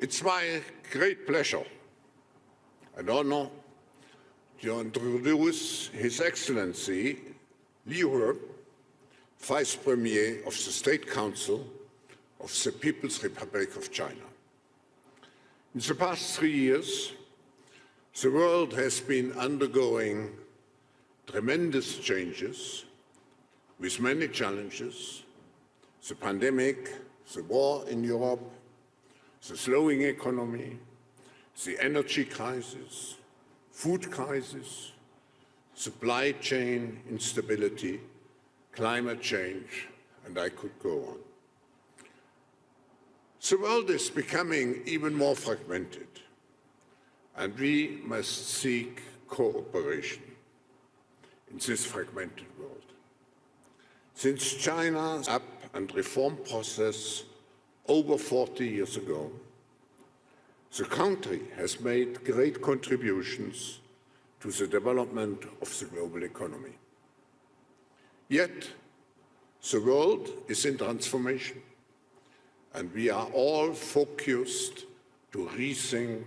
It's my great pleasure and honor to introduce His Excellency Liu He, Vice Premier of the State Council of the People's Republic of China. In the past three years, the world has been undergoing tremendous changes with many challenges, the pandemic, the war in Europe, the slowing economy, the energy crisis, food crisis, supply chain instability, climate change, and I could go on. The world is becoming even more fragmented, and we must seek cooperation in this fragmented world. Since China's up and reform process over 40 years ago, the country has made great contributions to the development of the global economy. Yet, the world is in transformation, and we are all focused to rethink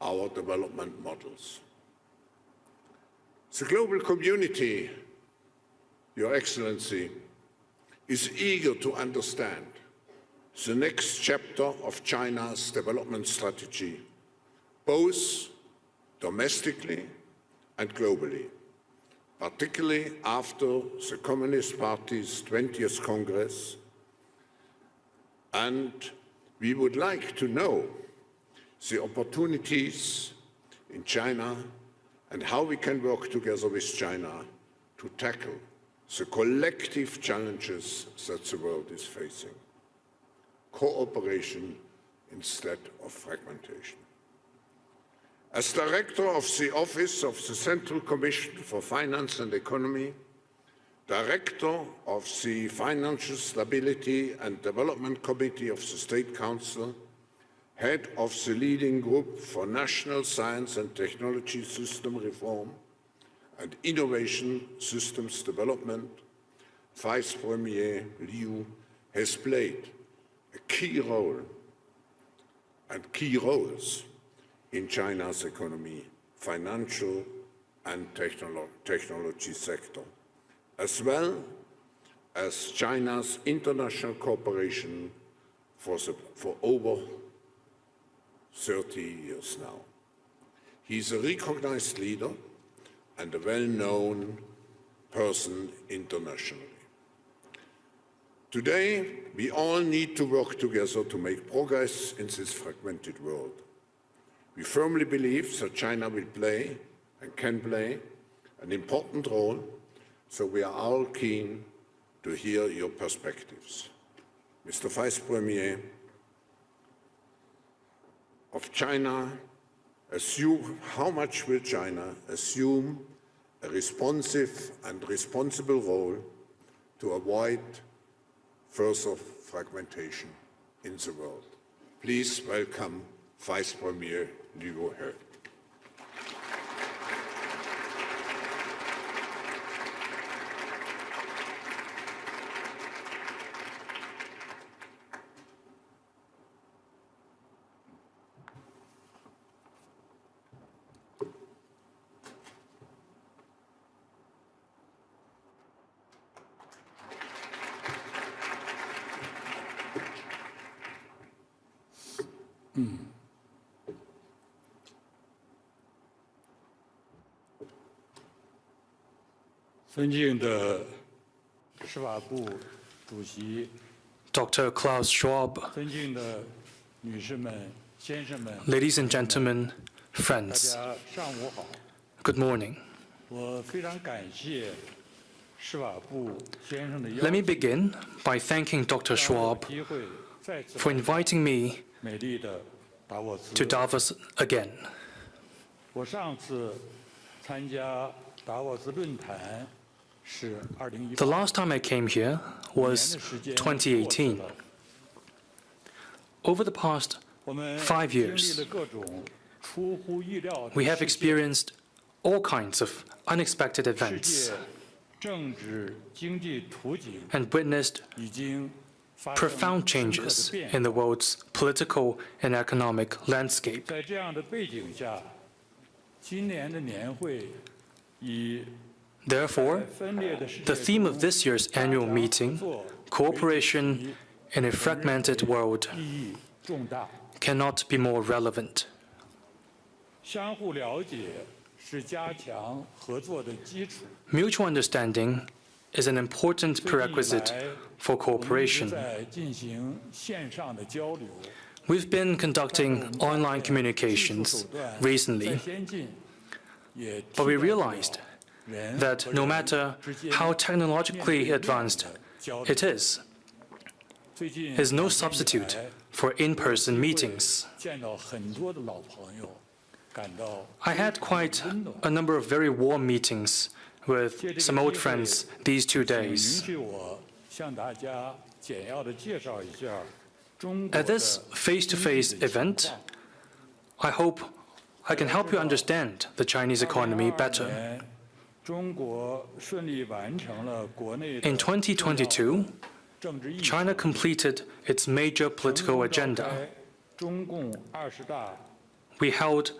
our development models. The global community, Your Excellency, is eager to understand the next chapter of China's development strategy, both domestically and globally, particularly after the Communist Party's 20th Congress. And we would like to know the opportunities in China and how we can work together with China to tackle the collective challenges that the world is facing. Cooperation instead of fragmentation. As Director of the Office of the Central Commission for Finance and Economy, Director of the Financial Stability and Development Committee of the State Council, Head of the leading group for National Science and Technology System Reform, and Innovation Systems Development, Vice Premier Liu has played a key role and key roles in China's economy, financial and technolo technology sector, as well as China's international cooperation for, for over 30 years now. He's a recognized leader and a well-known person internationally. Today, we all need to work together to make progress in this fragmented world. We firmly believe that China will play and can play an important role, so we are all keen to hear your perspectives. Mr. Vice Premier, of China assume, how much will China assume a responsive and responsible role to avoid further fragmentation in the world. Please welcome Vice Premier Liu He. Dr. Klaus Schwab, ladies and gentlemen, friends, good morning. Let me begin by thanking Dr. Schwab for inviting me to Davos again. The last time I came here was 2018. Over the past five years, we have experienced all kinds of unexpected events and witnessed profound changes in the world's political and economic landscape. Therefore, the theme of this year's annual meeting, Cooperation in a Fragmented World, cannot be more relevant. Mutual understanding is an important prerequisite for cooperation. We've been conducting online communications recently, but we realized that no matter how technologically advanced it is, is no substitute for in-person meetings. I had quite a number of very warm meetings with some old friends these two days. At this face-to-face -face event, I hope I can help you understand the Chinese economy better. In 2022, China completed its major political agenda. We held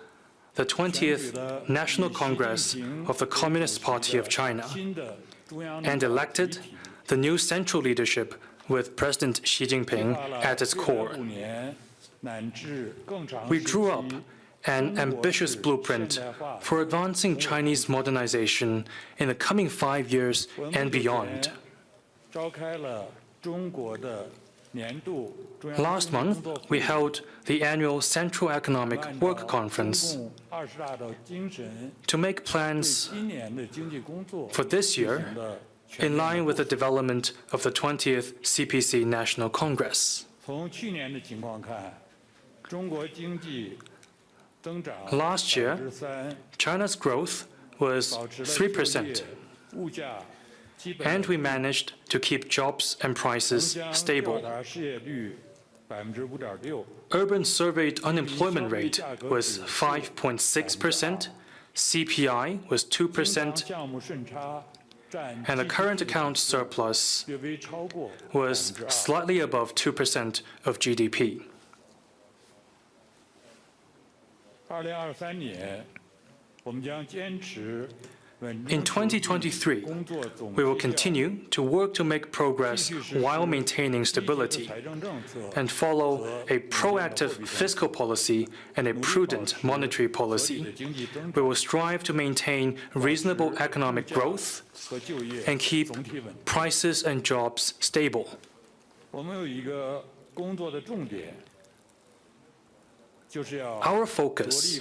the 20th National Congress of the Communist Party of China and elected the new central leadership with President Xi Jinping at its core. We drew up an ambitious blueprint for advancing Chinese modernization in the coming five years and beyond. Last month, we held the annual Central Economic Work Conference to make plans for this year in line with the development of the 20th CPC National Congress. Last year, China's growth was 3%, and we managed to keep jobs and prices stable. Urban surveyed unemployment rate was 5.6%, CPI was 2%, and the current account surplus was slightly above 2% of GDP. In 2023, we will continue to work to make progress while maintaining stability and follow a proactive fiscal policy and a prudent monetary policy. We will strive to maintain reasonable economic growth and keep prices and jobs stable. Our focus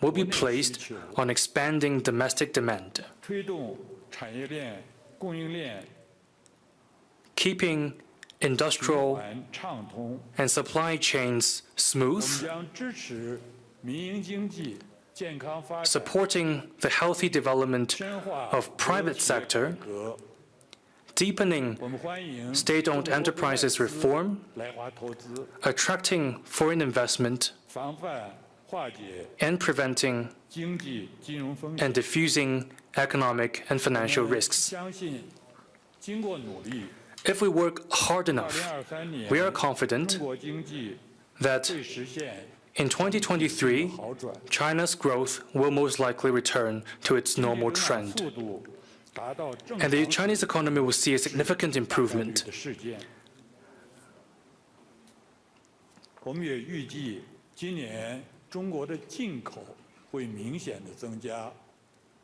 will be placed on expanding domestic demand, keeping industrial and supply chains smooth, supporting the healthy development of private sector deepening state-owned enterprises reform, attracting foreign investment, and preventing and diffusing economic and financial risks. If we work hard enough, we are confident that in 2023, China's growth will most likely return to its normal trend and the Chinese economy will see a significant improvement.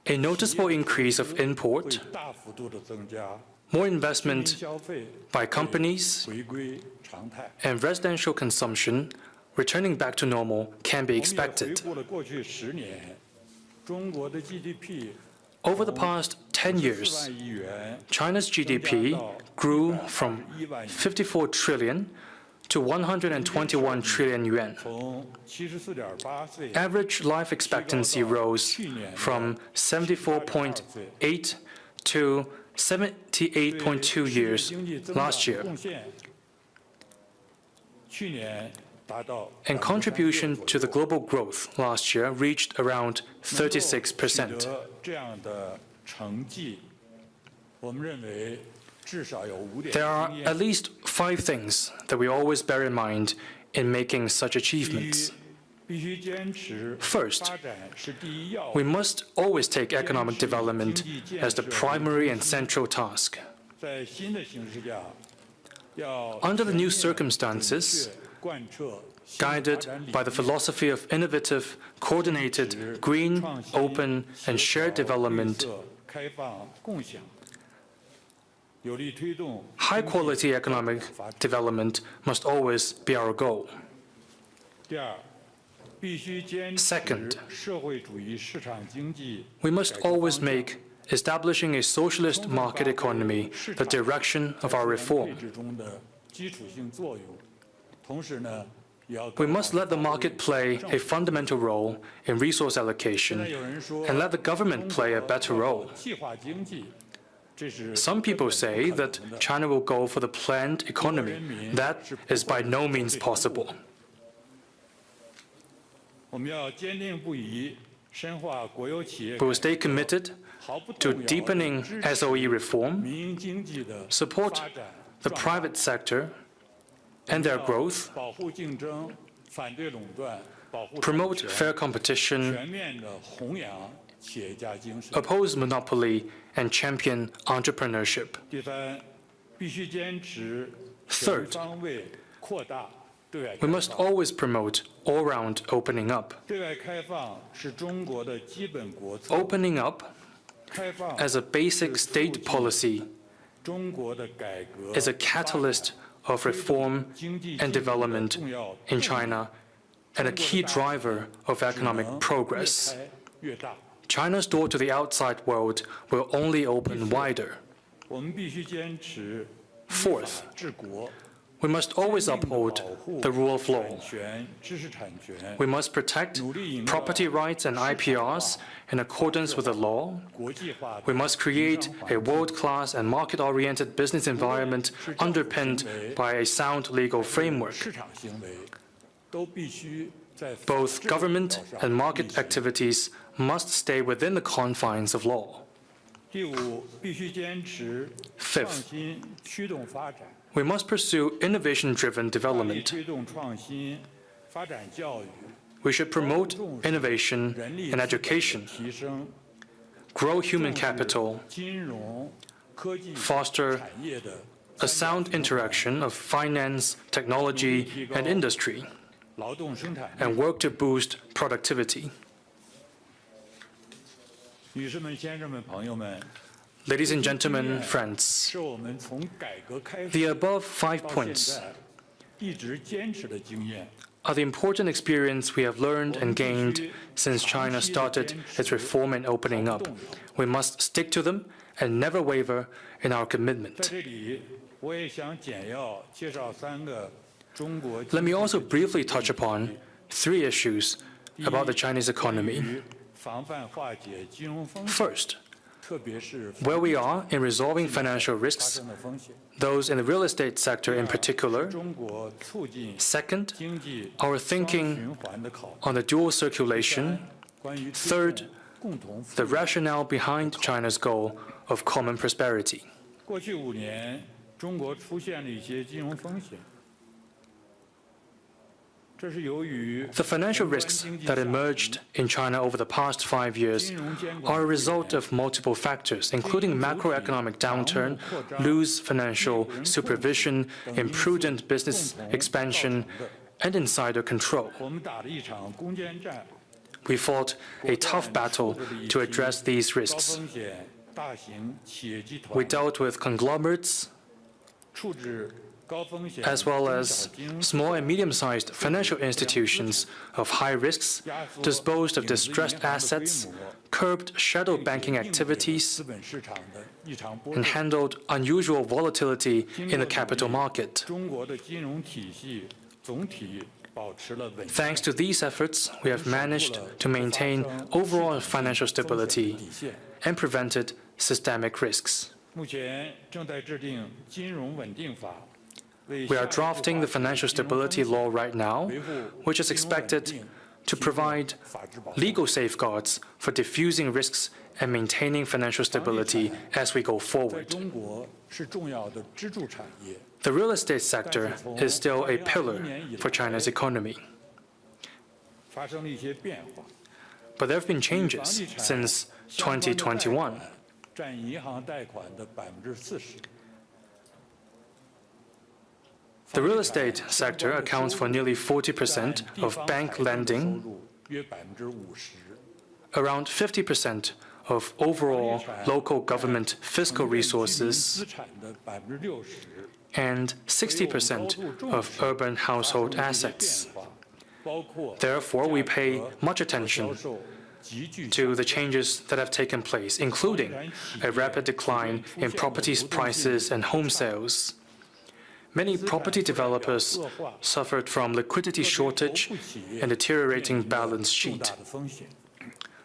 A noticeable increase of import, more investment by companies, and residential consumption returning back to normal can be expected. Over the past 10 years, China's GDP grew from 54 trillion to 121 trillion yuan. Average life expectancy rose from 74.8 to 78.2 years last year and contribution to the global growth last year reached around 36 percent. There are at least five things that we always bear in mind in making such achievements. First, we must always take economic development as the primary and central task. Under the new circumstances, guided by the philosophy of innovative, coordinated, green, open, and shared development. High-quality economic development must always be our goal. Second, we must always make establishing a socialist market economy the direction of our reform. We must let the market play a fundamental role in resource allocation and let the government play a better role. Some people say that China will go for the planned economy. That is by no means possible. We will stay committed to deepening SOE reform, support the private sector and their growth, promote fair competition, oppose monopoly, and champion entrepreneurship. Third, we must always promote all-round opening up. Opening up as a basic state policy is a catalyst of reform and development in China and a key driver of economic progress. China's door to the outside world will only open wider. Fourth, we must always uphold the rule of law. We must protect property rights and IPRs in accordance with the law. We must create a world-class and market-oriented business environment underpinned by a sound legal framework. Both government and market activities must stay within the confines of law. Fifth, we must pursue innovation-driven development. We should promote innovation and education, grow human capital, foster a sound interaction of finance, technology, and industry, and work to boost productivity. Ladies and gentlemen, friends, the above five points are the important experience we have learned and gained since China started its reform and opening up. We must stick to them and never waver in our commitment. Let me also briefly touch upon three issues about the Chinese economy. First, where we are in resolving financial risks, those in the real estate sector in particular. Second, our thinking on the dual circulation. Third, the rationale behind China's goal of common prosperity. The financial risks that emerged in China over the past five years are a result of multiple factors, including macroeconomic downturn, loose financial supervision, imprudent business expansion, and insider control. We fought a tough battle to address these risks. We dealt with conglomerates, as well 中 as 小金融 small and medium-sized financial institutions of high risks, 压缩 disposed of 影子银 distressed 行的规 assets, 模 curbed shadow 并 banking 应对了 activities, 资本市场的异常波 and 动。 handled unusual volatility 经 in the 过努 capital 力 market. 中国的金融体系总体保持了稳定。 Thanks to these efforts, we have managed to maintain overall financial stability 底线。 and prevented systemic risks. 目前正在制定金融稳定法，为 we are drafting the financial stability law right now, which is expected to provide legal safeguards for diffusing risks and maintaining financial stability as we go forward. The real estate sector is still a pillar for China's economy. But there have been changes since 2021. The real estate sector accounts for nearly 40% of bank lending, around 50% of overall local government fiscal resources, and 60% of urban household assets. Therefore, we pay much attention to the changes that have taken place, including a rapid decline in properties prices and home sales, Many property developers suffered from liquidity shortage and deteriorating balance sheet.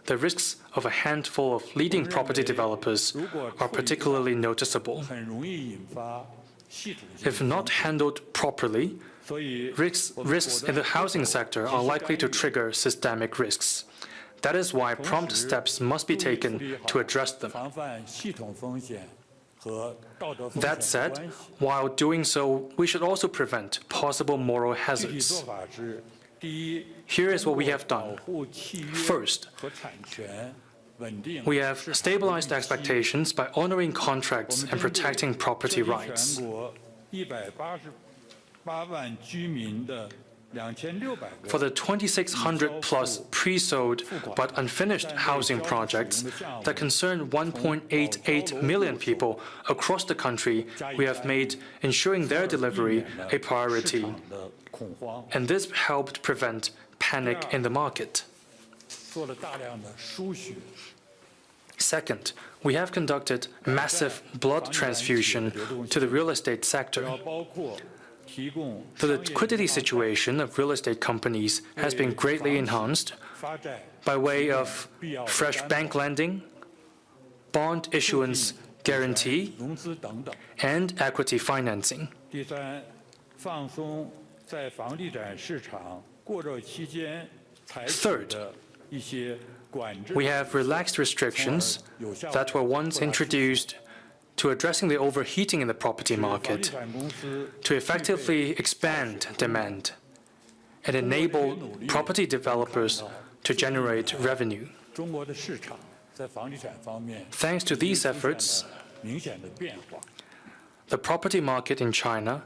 The risks of a handful of leading property developers are particularly noticeable. If not handled properly, risks, risks in the housing sector are likely to trigger systemic risks. That is why prompt steps must be taken to address them. That said, while doing so, we should also prevent possible moral hazards. Here is what we have done. First, we have stabilized expectations by honoring contracts and protecting property rights. For the 2,600 plus pre-sold but unfinished housing projects that concern 1.88 million people across the country, we have made ensuring their delivery a priority. And this helped prevent panic in the market. Second, we have conducted massive blood transfusion to the real estate sector. So the liquidity situation of real estate companies has been greatly enhanced by way of fresh bank lending, bond issuance guarantee, and equity financing. Third, we have relaxed restrictions that were once introduced to addressing the overheating in the property market, to effectively expand demand, and enable property developers to generate revenue. Thanks to these efforts, the property market in China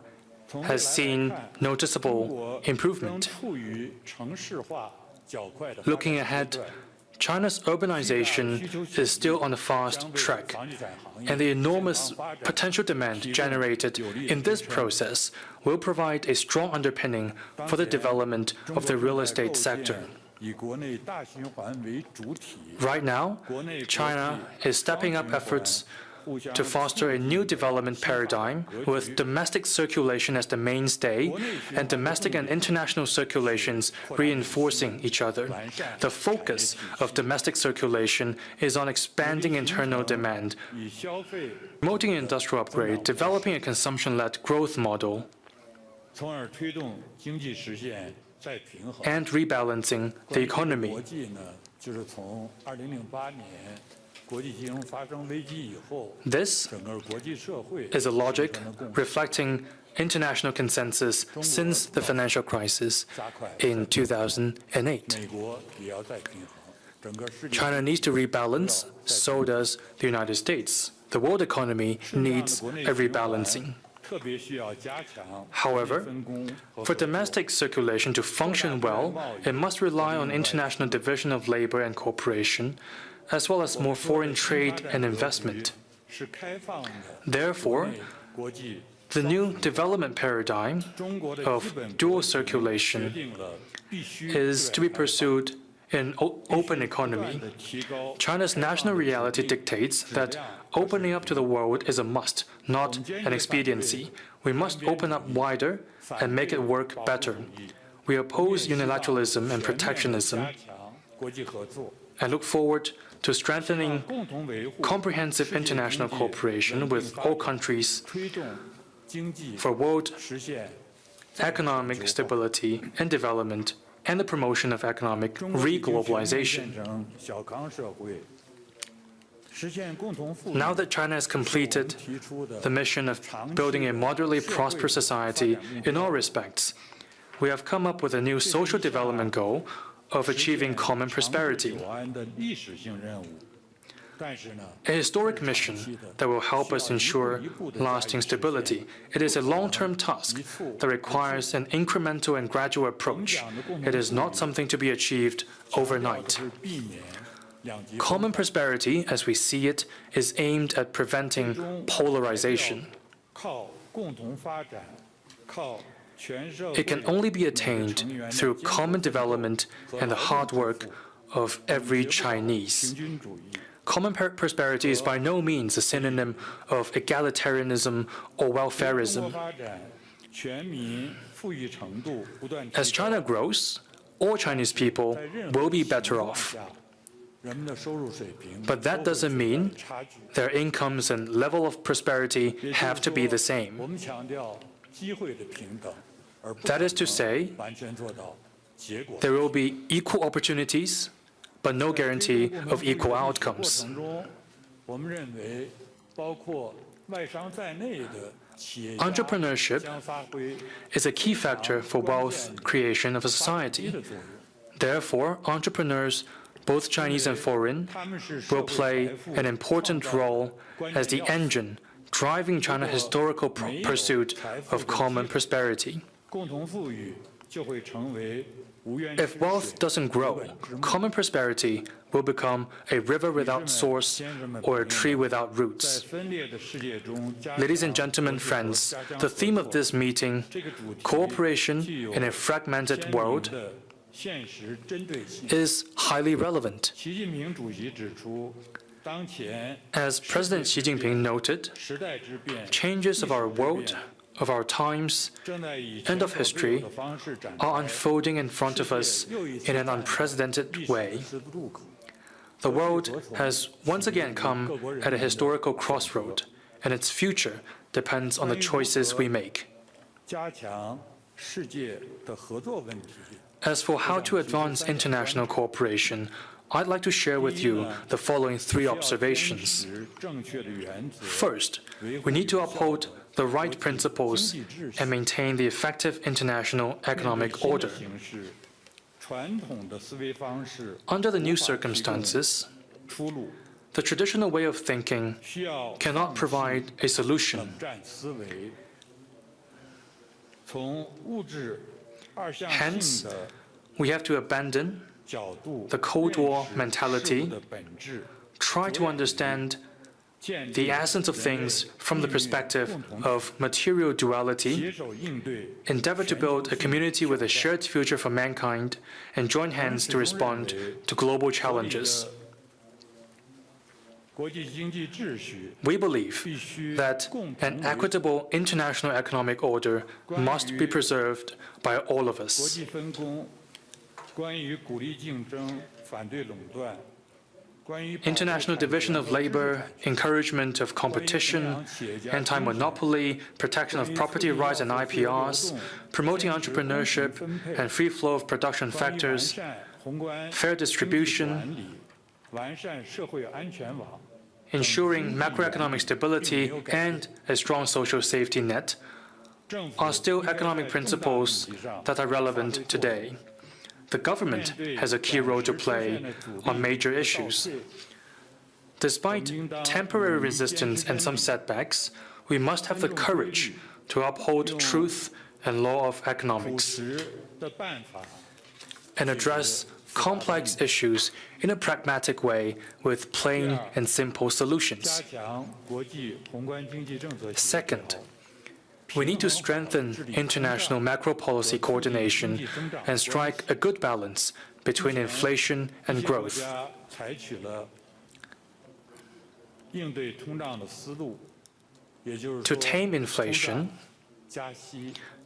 has seen noticeable improvement. Looking ahead China's urbanization is still on a fast track, and the enormous potential demand generated in this process will provide a strong underpinning for the development of the real estate sector. Right now, China is stepping up efforts to foster a new development paradigm with domestic circulation as the mainstay and domestic and international circulations reinforcing each other. The focus of domestic circulation is on expanding internal demand, promoting industrial upgrade, developing a consumption-led growth model, and rebalancing the economy. This is a logic reflecting international consensus since the financial crisis in 2008. China needs to rebalance, so does the United States. The world economy needs a rebalancing. However, for domestic circulation to function well, it must rely on international division of labor and cooperation as well as more foreign trade and investment. Therefore, the new development paradigm of dual circulation is to be pursued in open economy. China's national reality dictates that opening up to the world is a must, not an expediency. We must open up wider and make it work better. We oppose unilateralism and protectionism and look forward to strengthening comprehensive international cooperation with all countries for world economic stability and development and the promotion of economic reglobalization. Now that China has completed the mission of building a moderately prosperous society in all respects, we have come up with a new social development goal of achieving common prosperity. A historic mission that will help us ensure lasting stability. It is a long-term task that requires an incremental and gradual approach. It is not something to be achieved overnight. Common prosperity, as we see it, is aimed at preventing polarization. It can only be attained through common development and the hard work of every Chinese. Common prosperity is by no means a synonym of egalitarianism or welfareism. As China grows, all Chinese people will be better off. But that doesn't mean their incomes and level of prosperity have to be the same. That is to say, there will be equal opportunities, but no guarantee of equal outcomes. Entrepreneurship is a key factor for wealth creation of a society. Therefore, entrepreneurs, both Chinese and foreign, will play an important role as the engine driving China's historical pursuit of common prosperity. If wealth doesn't grow, common prosperity will become a river without source or a tree without roots. Ladies and gentlemen, friends, the theme of this meeting, cooperation in a fragmented world, is highly relevant. As President Xi Jinping noted, changes of our world of our times and of history are unfolding in front of us in an unprecedented way. The world has once again come at a historical crossroad, and its future depends on the choices we make. As for how to advance international cooperation, I'd like to share with you the following three observations. First, we need to uphold the right principles and maintain the effective international economic order. Under the new circumstances, the traditional way of thinking cannot provide a solution. Hence, we have to abandon the Cold War mentality, try to understand the essence of things from the perspective of material duality, endeavor to build a community with a shared future for mankind, and join hands to respond to global challenges. We believe that an equitable international economic order must be preserved by all of us international division of labor, encouragement of competition, anti-monopoly, protection of property rights and IPRs, promoting entrepreneurship and free flow of production factors, fair distribution, ensuring macroeconomic stability and a strong social safety net are still economic principles that are relevant today the government has a key role to play on major issues. Despite temporary resistance and some setbacks, we must have the courage to uphold truth and law of economics and address complex issues in a pragmatic way with plain and simple solutions. Second, we need to strengthen international macro policy coordination and strike a good balance between inflation and growth. To tame inflation,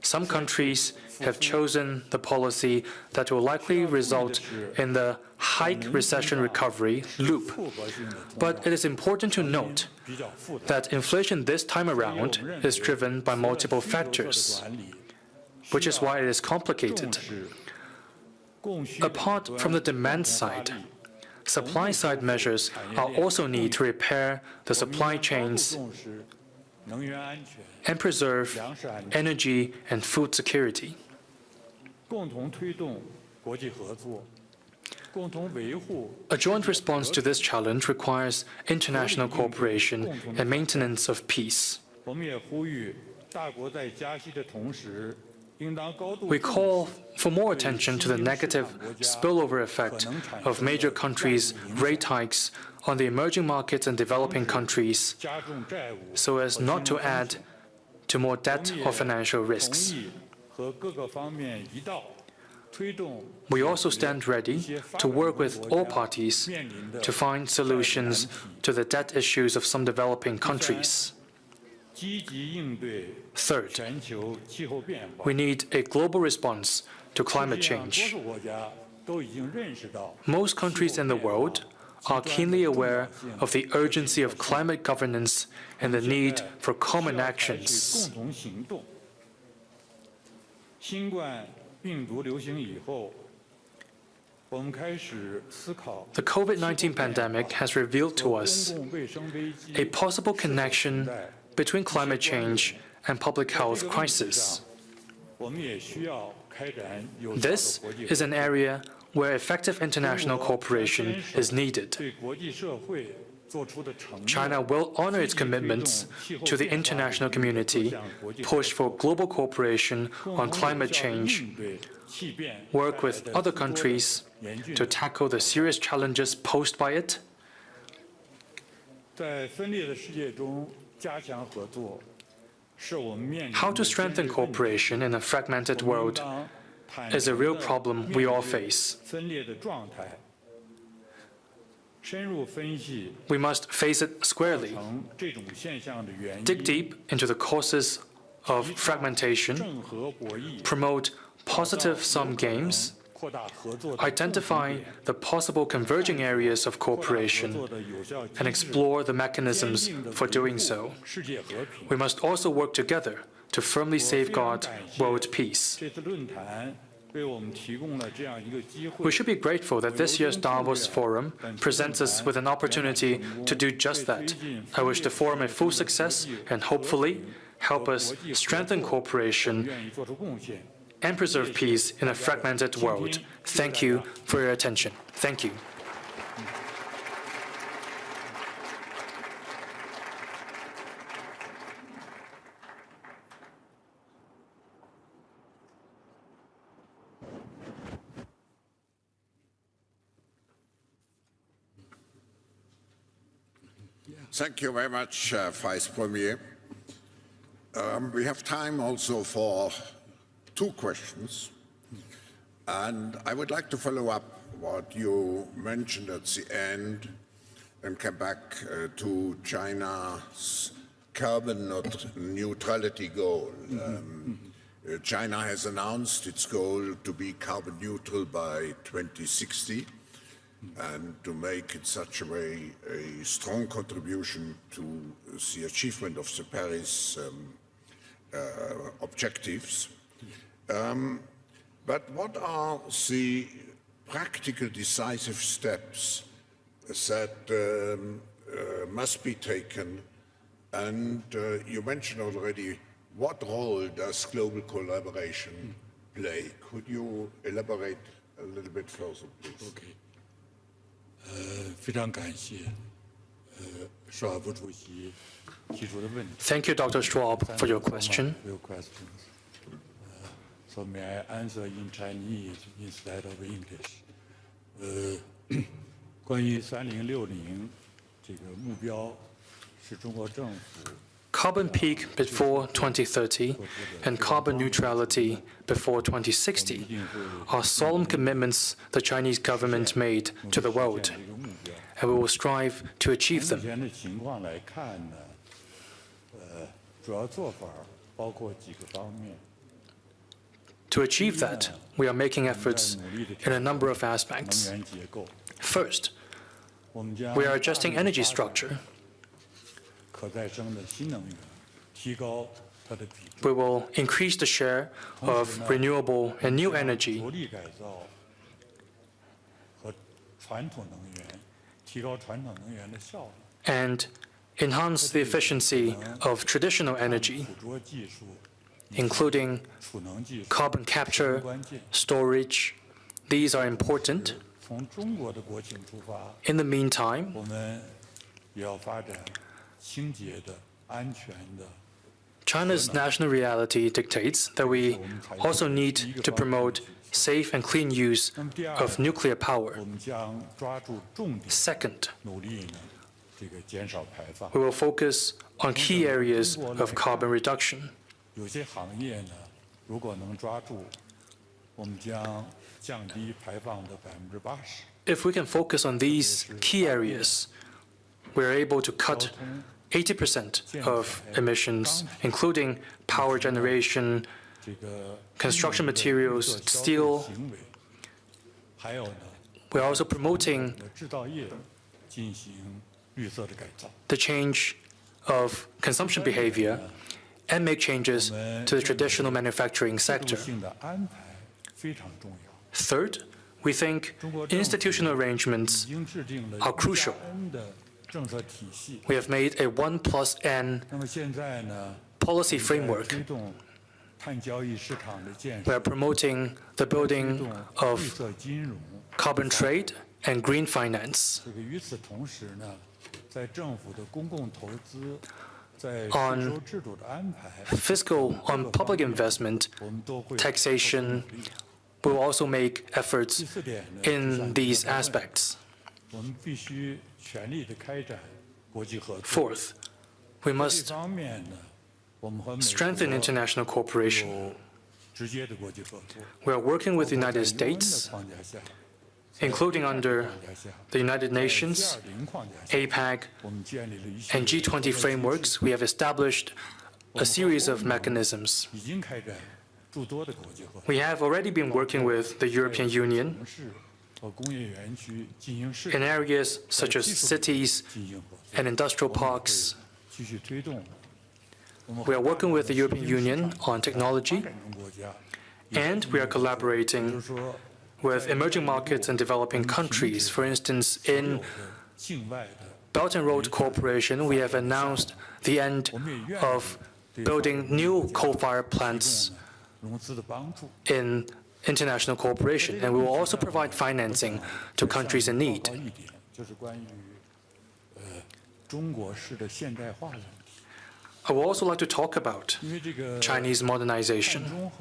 some countries have chosen the policy that will likely result in the hike recession recovery loop. But it is important to note that inflation this time around is driven by multiple factors, which is why it is complicated. Apart from the demand side, supply-side measures are also need to repair the supply chains and preserve energy and food security. A joint response to this challenge requires international cooperation and maintenance of peace. We call for more attention to the negative spillover effect of major countries' rate hikes on the emerging markets and developing countries so as not to add to more debt or financial risks. We also stand ready to work with all parties to find solutions to the debt issues of some developing countries. Third, we need a global response to climate change. Most countries in the world are keenly aware of the urgency of climate governance and the need for common actions. The COVID-19 pandemic has revealed to us a possible connection between climate change and public health crisis. This is an area where effective international cooperation is needed. China will honor its commitments to the international community, push for global cooperation on climate change, work with other countries to tackle the serious challenges posed by it, how to strengthen cooperation in a fragmented world is a real problem we all face. We must face it squarely, dig deep into the causes of fragmentation, promote positive-sum games, identify the possible converging areas of cooperation, and explore the mechanisms for doing so. We must also work together to firmly safeguard world peace. We should be grateful that this year's Davos Forum presents us with an opportunity to do just that. I wish the forum a full success and hopefully help us strengthen cooperation and preserve peace in a fragmented world. Thank you for your attention. Thank you. Thank you very much, uh, Vice Premier. Um, we have time also for two questions. And I would like to follow up what you mentioned at the end and come back uh, to China's carbon neut- neutrality goal. Um, uh, China has announced its goal to be carbon neutral by 2060 and to make in such a way a strong contribution to the achievement of the Paris um, uh, objectives. Um, but what are the practical decisive steps that um, uh, must be taken? And uh, you mentioned already, what role does global collaboration play? Could you elaborate a little bit further, please? 呃，非常感谢呃施瓦布主席提出的问题。 Thank you, Dr. Schwab, for your question. For your questions. Uh, So may I answer in Chinese instead of English? 呃，关于三零六零这个目标，是中国政府 carbon peak before 2030 and carbon neutrality before 2060 are solemn commitments the Chinese government made to the world, and we will strive to achieve them. To achieve that, we are making efforts in a number of aspects. First, we are adjusting energy structure we will increase the share of renewable and new energy and enhance the efficiency of traditional energy, including carbon capture, storage. These are important. In the meantime, China's national reality dictates that we also need to promote safe and clean use of nuclear power. Second, we will focus on key areas of carbon reduction. If we can focus on these key areas, we are able to cut 80% of emissions, including power generation, construction materials, steel. We're also promoting the change of consumption behavior and make changes to the traditional manufacturing sector. Third, we think institutional arrangements are crucial. We have made a 1 plus N policy framework. We are promoting the building of carbon trade and green finance. On fiscal, on public investment, taxation, we will also make efforts in these aspects. Fourth, we must strengthen international cooperation. We are working with the United States, including under the United Nations, APEC, and G20 frameworks, we have established a series of mechanisms. We have already been working with the European Union, in areas such as cities and industrial parks, we are working with the European Union on technology, and we are collaborating with emerging markets and developing countries. For instance, in Belt and Road Cooperation, we have announced the end of building new coal-fired plants in international cooperation, and we will also provide financing to countries in need. I would also like to talk about Chinese modernization.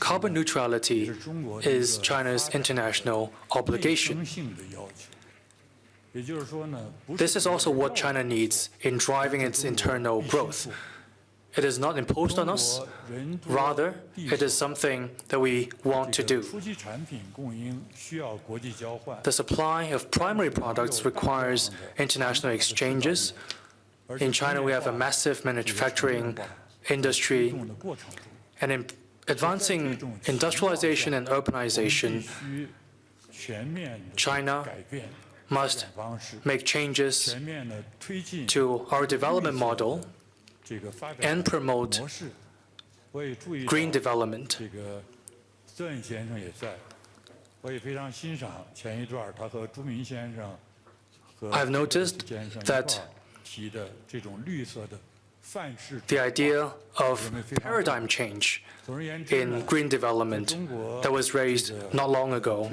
Carbon neutrality is China's international obligation. This is also what China needs in driving its internal growth. It is not imposed on us. Rather, it is something that we want to do. The supply of primary products requires international exchanges. In China, we have a massive manufacturing industry, and in advancing industrialization and urbanization, China must make changes to our development model and promote green development. I've noticed that the idea of paradigm change in green development that was raised not long ago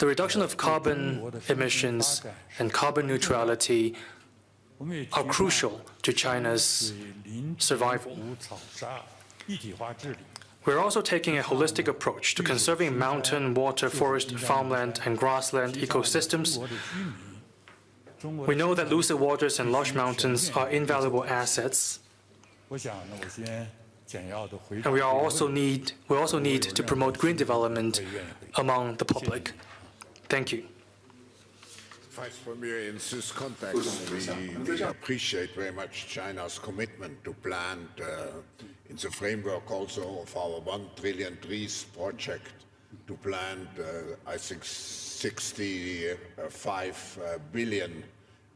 the reduction of carbon emissions and carbon neutrality are crucial to China's survival. We're also taking a holistic approach to conserving mountain, water, forest, farmland, and grassland ecosystems. We know that lucid waters and lush mountains are invaluable assets. And we also need we also need to promote green development among the public. Thank you. Vice Premier, in this context, we, we appreciate very much China's commitment to plant, uh, in the framework also of our one trillion trees project, to plant, uh, I think, 65 uh,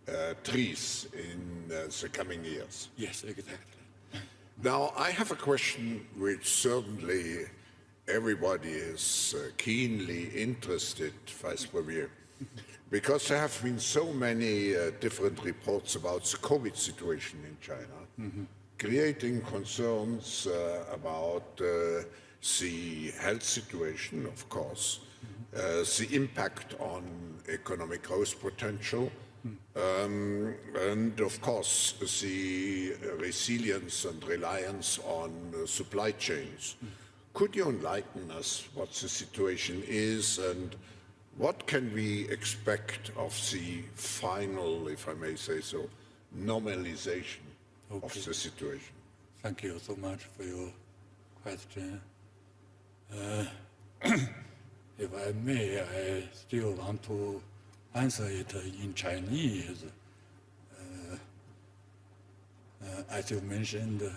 uh, trees in uh, the coming years. Yes, exactly. Now, I have a question which certainly everybody is uh, keenly interested, Vice Premier, because there have been so many uh, different reports about the COVID situation in China, creating concerns uh, about uh, the health situation, of course, uh, the impact on economic growth potential, um, and of course, the resilience and reliance on uh, supply chains. Could you enlighten us what the situation is and what can we expect of the final, if I may say so, normalization of the situation? Thank you so much for your question. Uh, if I may, I still want to answer it in Chinese. Uh, uh, as you mentioned,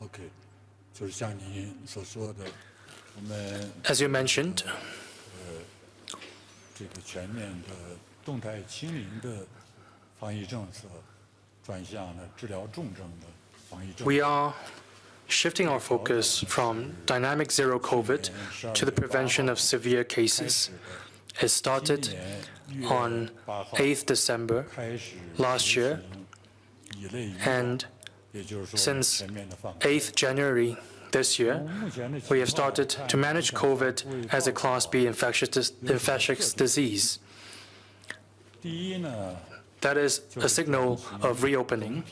OK，as you mentioned, we are shifting our focus from dynamic zero COVID to the prevention of severe cases. It started on 8th December last year, and since 8th January this year, we have started to manage COVID as a Class B infectious, infectious disease. That is a signal of reopening.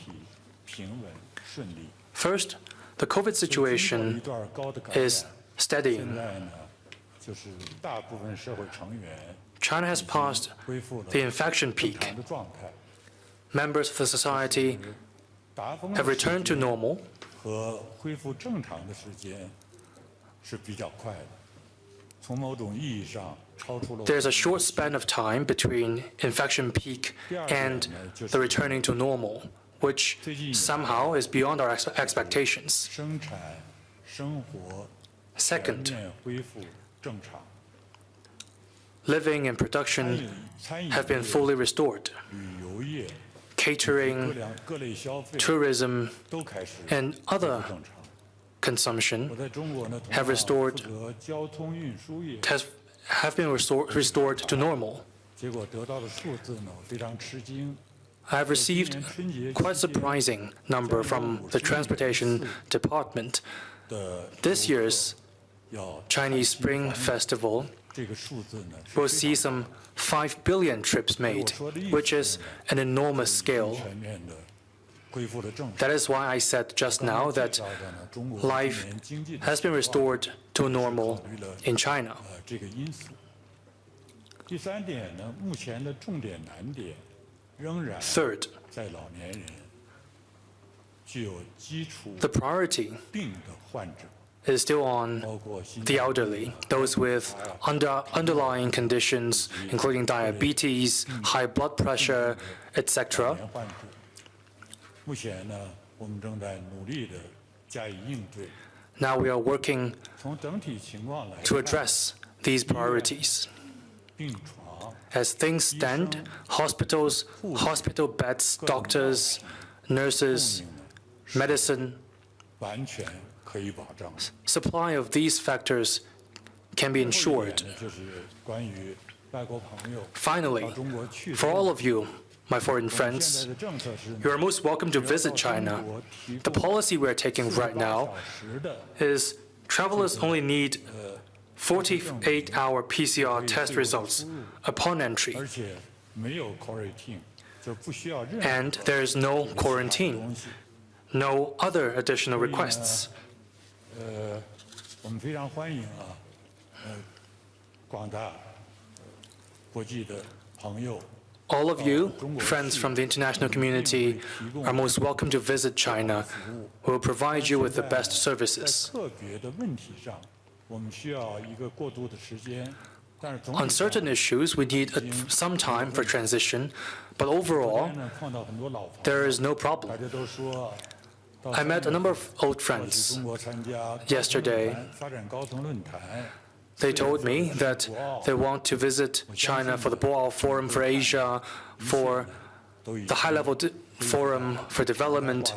First, the COVID situation is steadying. China has passed the infection peak. Members of the society have returned to normal there's a short span of time between infection peak and the returning to normal, which somehow is beyond our ex expectations. Second, living and production have been fully restored catering, tourism, and other consumption have restored have been restore, restored to normal. I have received quite surprising number from the Transportation Department. This year's Chinese Spring Festival we'll see some 5 billion trips made, which is an enormous scale. That is why I said just now that life has been restored to normal in China. Third, the priority is still on the elderly, those with under, underlying conditions, including diabetes, high blood pressure, etc. Now we are working to address these priorities. As things stand, hospitals, hospital beds, doctors, nurses, medicine Supply of these factors can be ensured. Finally, for all of you, my foreign friends, you are most welcome to visit China. The policy we are taking right now is travelers only need 48-hour PCR test results upon entry. And there is no quarantine, no other additional requests. 呃，我们非常欢迎啊，呃，广大呃国际的朋友 All of you, friends from the international community, are most welcome to visit China. We will provide you with the best 在 services. 特别的问题上，我们需要一个过渡的时间，但是总 On 体上 certain issues, we need a, some time for transition, but 昨 overall, 天呢碰到很多老朋友， there is no 大 problem. I met a number of old friends yesterday. They told me that they want to visit China for the Boao Forum for Asia, for the high-level forum for development.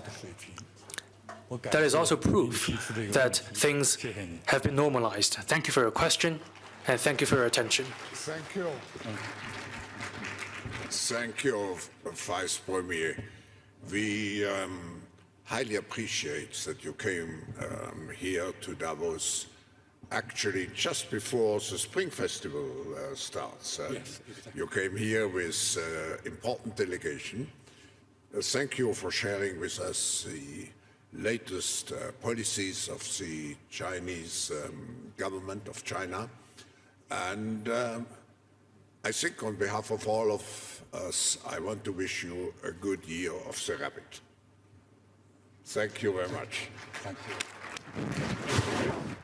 That is also proof that things have been normalized. Thank you for your question, and thank you for your attention. Thank you. Thank you, Vice Premier. We. um, highly appreciate that you came um, here to Davos actually just before the Spring Festival uh, starts. Uh, Yes, exactly. You came here with uh, important delegation. Uh, thank you for sharing with us the latest uh, policies of the Chinese um, government of China. And um, I think on behalf of all of us, I want to wish you a good year of the rabbit. Thank you very much. Thank you.